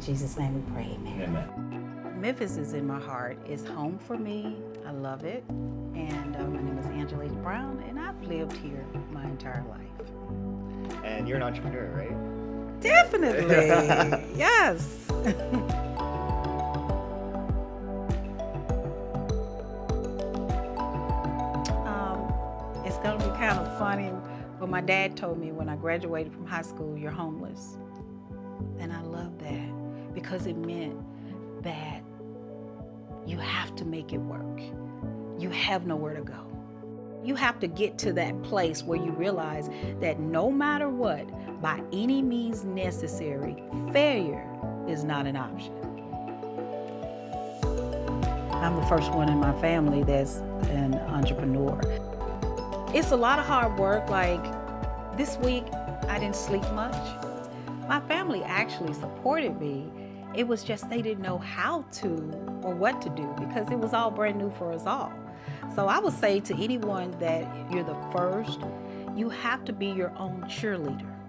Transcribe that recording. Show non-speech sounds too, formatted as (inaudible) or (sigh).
In Jesus' name we pray, amen. Amen. Memphis is in my heart. It's home for me. I love it. And uh, my name is Angelique Brown, and I've lived here my entire life. And you're an entrepreneur, right? Definitely. (laughs) yes. (laughs) um, it's going to be kind of funny, but my dad told me when I graduated from high school, you're homeless. And I love that because it meant that you have to make it work. You have nowhere to go. You have to get to that place where you realize that no matter what, by any means necessary, failure is not an option. I'm the first one in my family that's an entrepreneur. It's a lot of hard work. Like this week, I didn't sleep much. My family actually supported me. It was just they didn't know how to or what to do because it was all brand new for us all. So I would say to anyone that you're the first, you have to be your own cheerleader.